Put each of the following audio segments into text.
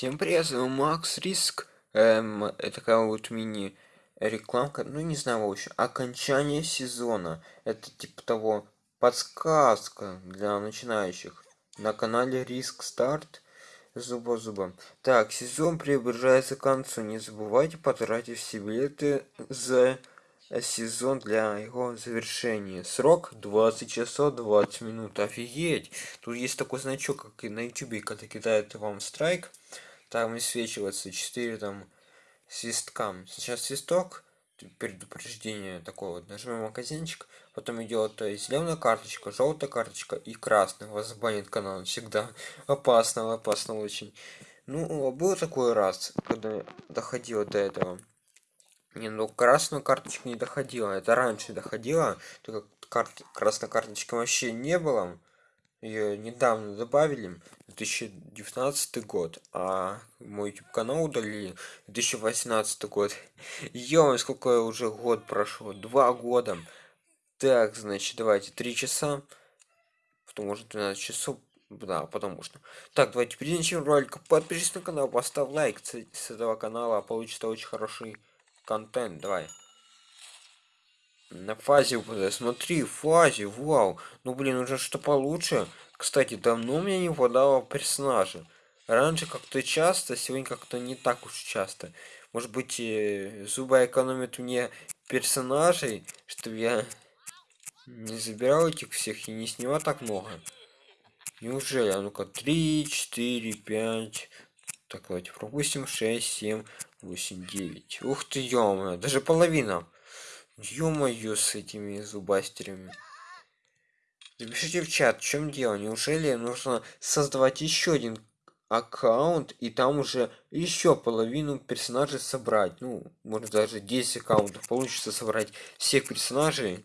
Всем привет, Макс Риск. Эм, такая вот мини рекламка, ну не знаю, в общем, окончание сезона. Это типа того подсказка для начинающих на канале Риск Старт зуба зуба. Так, сезон приближается к концу. Не забывайте потратить все билеты за сезон для его завершения. Срок 20 часов 20 минут. Офигеть! Тут есть такой значок, как и на YouTube, когда кидает вам страйк там высвечивается 4 там свистка. Сейчас свисток предупреждение такое вот. Нажимаем магазинчик потом идет есть зеленая карточка желтая карточка и красный вас забанит канал всегда. Опасно опасно очень. Ну был такой раз когда доходило до этого. Не ну красную карточку не доходила это раньше доходило только карт красной карточки вообще не было ее недавно добавили 2019 год а мой youtube канал удалили 2018 год. Ё сколько уже год прошло? Два года. Так значит давайте три часа потому что 12 часов да потому что так давайте началом ролика подпишись на канал поставь лайк с этого канала получится очень хороший контент давай на фазе смотри фазе вау. Ну блин уже что получше. Кстати давно у меня не выпадало персонажа. Раньше как-то часто сегодня как-то не так уж часто. Может быть зуба экономит мне персонажей чтобы я не забирал этих всех и не снимал так много? Неужели? А ну-ка 3 4 5 так давайте пропустим 6 7 8 9 ух ты ё даже половина ё-моё с этими зубастерами. Напишите в чат в чем дело. Неужели нужно создавать еще один аккаунт и там уже еще половину персонажей собрать? Ну может даже 10 аккаунтов получится собрать всех персонажей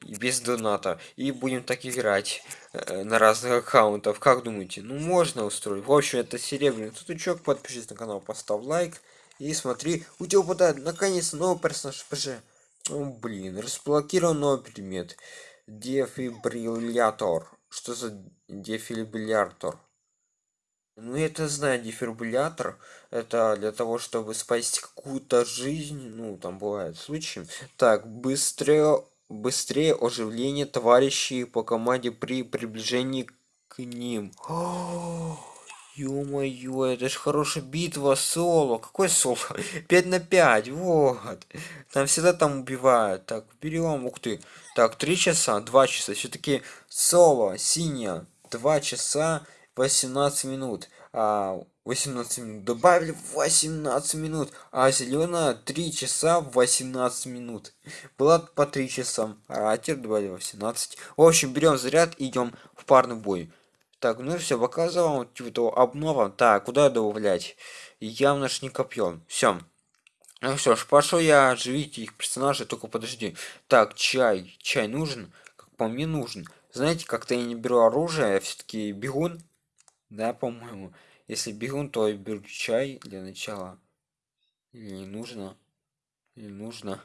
без доната. И будем так играть э, на разных аккаунтов как думаете? Ну можно устроить. В общем это серебряный тутучок подпишись на канал поставь лайк. И смотри у тебя выпадает наконец новый персонаж пж ну, блин, разблокирован новый предмет. Дефибриллятор. Что за дефибриллятор? Ну, это знаю, дефибриллятор. Это для того, чтобы спасти какую-то жизнь. Ну, там бывают случаи. Так, быстрее, быстрее оживление товарищей по команде при приближении к ним. О Ё-моё, это ж хорошая битва соло. Какой соло? 5 на 5, вот. Там всегда там убивают. Так, берем, ух ты. Так, 3 часа, 2 часа. Все-таки соло, синяя. 2 часа 18 минут. А, 18 минут. Добавили 18 минут. А зеленая 3 часа 18 минут. Была по 3 часа. А теперь добавили 18. В общем, берем заряд идем в парный бой. Так, ну все, показывал типа обнова. Так, куда добавлять? Явно ж не копьем. Все. Ну все ж, пошел я оживить их персонажей, только подожди. Так, чай. Чай нужен? Как по мне нужен. Знаете, как-то я не беру оружие, я все-таки бегун. Да, по-моему. Если бегун, то я беру чай для начала. Или не нужно? Или нужно?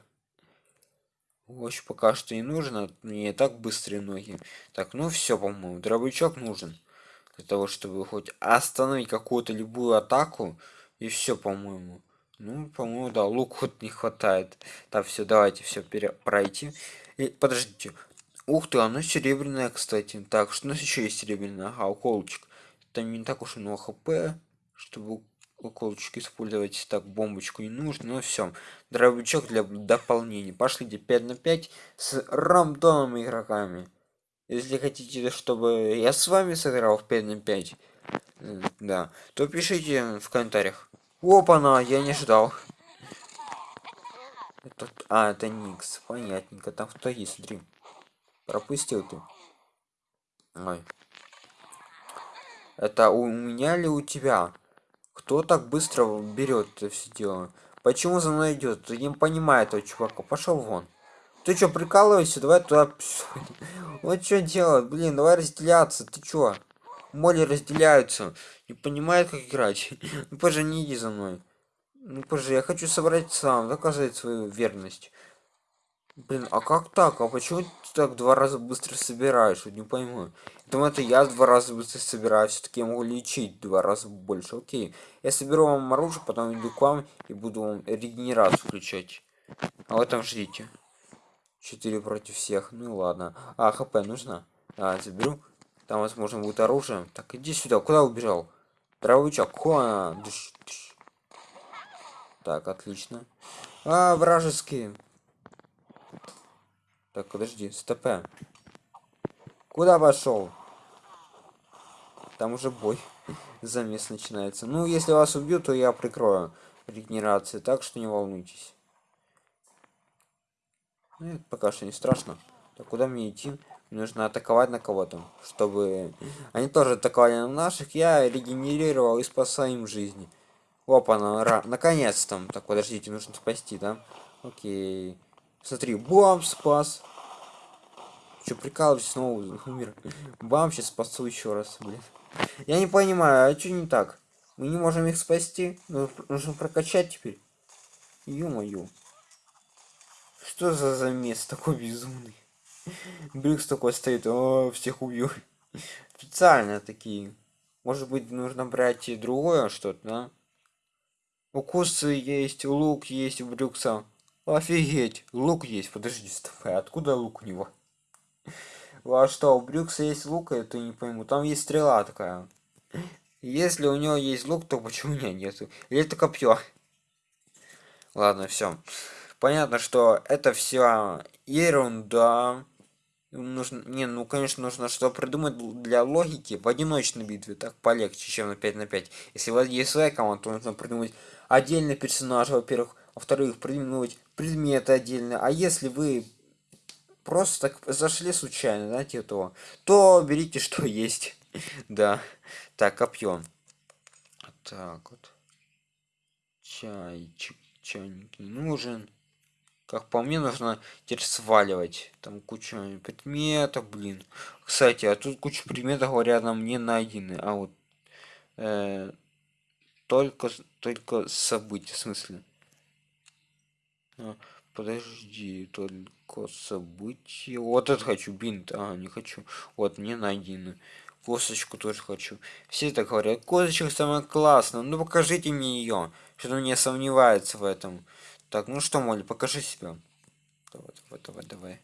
В общем, пока что не нужно. Мне так быстрые ноги. Так, ну все, по-моему. Дробовичок нужен. Для того, чтобы хоть остановить какую-то любую атаку. И все, по-моему. Ну, по-моему, да, лук вот не хватает. Так, все, давайте все пройти. И, подождите. Ух ты, оно серебряное, кстати. Так, что у нас еще есть серебряное? Ага, уколчик. Там не так уж много хп, чтобы уколочек использовать так бомбочку не нужно но все дробовичок для дополнения пошлите 5 на 5 с рандомными игроками если хотите чтобы я с вами сыграл в 5 на 5 э, да то пишите в комментариях. Опа на я не ждал. Это, а это никс понятненько там кто есть смотри. Пропустил ты. Ой. это у меня ли у тебя? Кто так быстро берет это все дело? Почему за мной идет? Ты не понимает этого чувака. Пошел вон. Ты что прикалываешься? Давай туда вот что делать блин давай разделяться ты чё моли разделяются не понимает как играть ну позже не иди за мной ну позже я хочу собрать сам доказать свою верность Блин, а как так? А почему ты так два раза быстро собираешь? Вот не пойму. Думаю, это я два раза быстро собираю, все-таки я могу лечить два раза больше. Окей. Я соберу вам оружие, потом иду к вам и буду вам регенерацию включать. А вы там ждите. Четыре против всех. Ну ладно. А, хп нужно? А, заберу. Там, возможно, будет оружие. Так, иди сюда. Куда убежал? Дровичок. Хуа. Дыш. Так, отлично. А, вражеские. Так, подожди, СТП. Куда пошел? Там уже бой. Замес начинается. Ну, если вас убьют, то я прикрою регенерации, так что не волнуйтесь. Ну, это пока что не страшно. Так, куда мне идти? Мне нужно атаковать на кого-то, чтобы... Они тоже атаковали на наших, я регенерировал и спасаю им жизни. Опа, на... наконец-то. Так, подождите, нужно спасти, да? Окей. Смотри, бам, спас. Че, прикалываюсь, снова умер. Бам, сейчас спасу еще раз, блин. Я не понимаю, а что не так? Мы не можем их спасти? Ну, нужно прокачать теперь. Ё-моё. Что за замес такой безумный? Брюкс такой стоит, о, всех убью. Специально такие. Может быть, нужно брать и другое что-то, да? Укусы есть, лук есть у Брюкса. Офигеть, лук есть. Подожди, стоп, а откуда лук у него? А что, у Брюкса есть лук, это не пойму. Там есть стрела такая. Если у него есть лук, то почему у меня нету? Или это копье? Ладно, все. Понятно, что это все ерунда. Нужно, не, ну конечно нужно что придумать для логики в одиночной битве, так полегче, чем на 5 на 5. Если у вас есть своя команда, то нужно придумать отдельный персонаж, во-первых, во-вторых, придумывать предметы отдельно. А если вы просто так зашли случайно, знаете, этого, то берите что есть. да. Так, копье. Так вот. Чайчик, чайник не нужен. Как по мне, нужно теперь сваливать. Там куча предметов, блин. Кстати, а тут куча предметов, нам не найдены. А вот э, только, только события, в смысле. А, подожди, только события. Вот это хочу, бинт. А, не хочу. Вот, не найдены. Косточку тоже хочу. Все так говорят, косточка самая классная. Ну покажите мне ее. Что-то мне сомневается в этом. Так, ну что, Молли, покажи себя. Давай, давай, давай, давай.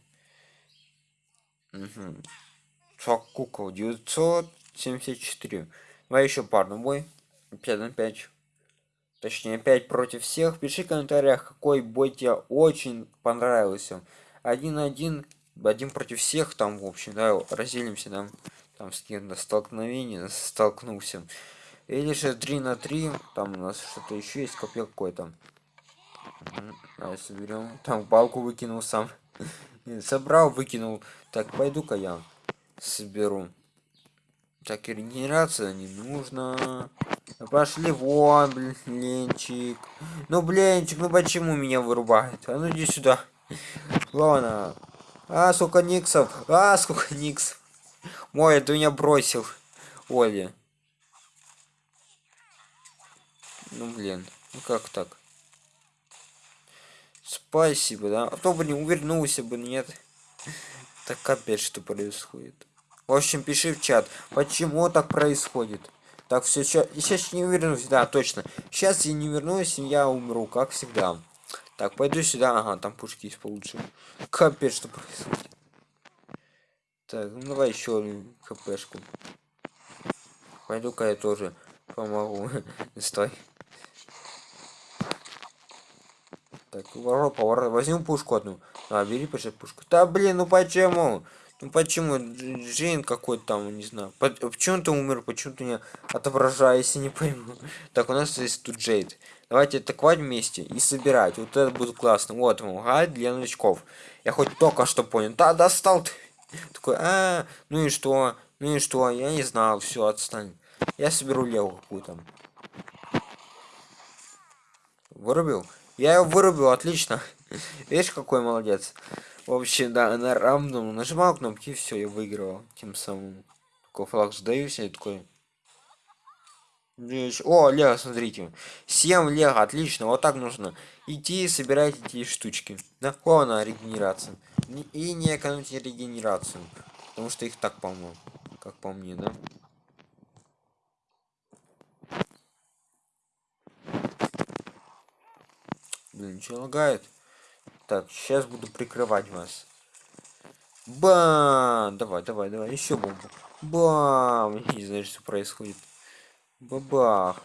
Угу. Шок кукол 974. Давай еще парный бой. 5 на 5. Точнее, 5 против всех. Пиши в комментариях, какой бой тебе очень понравился. Один на один, один против всех, там, в общем, да, разделимся, да. Там с кем-то столкновение, столкнулся. Или же 3 на 3, там у нас что-то еще есть, копье какой-то. Давай соберем. Там палку выкинул сам. Собрал, выкинул. Так, пойду-ка я соберу. Так, регенерация не нужно. Пошли вон, блинчик. Ну, блинчик, ну почему меня вырубает? А ну иди сюда. Ладно. А, сколько никсов. А, сколько никсов. Мой, ты меня бросил. Оли. Ну, блин. Ну, как так? Спасибо, да? А то бы не увернулся бы, нет. Так опять что происходит. В общем, пиши в чат, почему так происходит. Так, все, сейчас не вернусь, да, точно. Сейчас я не вернусь, я умру, как всегда. Так, пойду сюда, ага, там пушки есть получше. Капец, что происходит. Так, ну давай еще хпшку. Пойду-ка я тоже помогу. Стой. Так, поворот, поворот. Возьму пушку одну. А, бери, пошли пушку. Да блин, ну почему? Ну почему? Джейн какой-то там, не знаю. Почему ты умер? Почему ты не отображаешься, не пойму. Так, у нас есть тут Джейд. Давайте атаковать вместе и собирать. Вот это будет классно. Вот ему гайд для новичков. Я хоть только что понял. Да, достал ты. Такой, а, ну и что? Ну и что? Я не знал. Все, отстань. Я соберу леву какую-то. Вырубил? Я его вырубил, отлично. Видишь, какой молодец. В общем, да, на рандом нажимал кнопки, все, я выиграл. Тем самым. Такой флаг сдаюсь, и такой. О, Лего, смотрите. 7 Лего, отлично. Вот так нужно. Идти и собирать эти штучки. Да, она регенерация. Не- И не экономьте регенерацию. Потому что их так полно. Как по мне, да? Что лагает? Так, сейчас буду прикрывать вас. Бам! Давай, давай, давай, еще бомбу. Бам! Не знаю, что происходит. Бабах.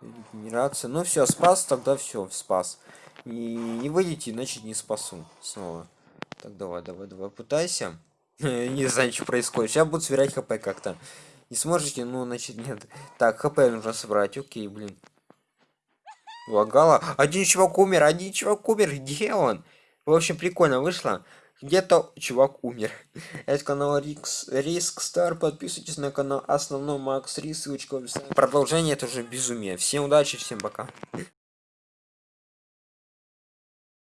Регенерация. Ну все, спас, тогда все, спас. Не, не выйдете, значит не спасу. Снова. Так, давай, давай, давай, пытайся. Не знаю, что происходит. Сейчас буду сверять хп как-то. Не сможете? Ну, значит, нет. Так, хп нужно собрать. Окей, блин. Лагала. Один чувак умер, один чувак умер. Где он? В общем, прикольно вышло. Где-то чувак умер. Это канал Рикс, Риск Стар. Подписывайтесь на канал Основной Макс Рис. Ссылочка в описании. Продолжение это уже безумие. Всем удачи, всем пока.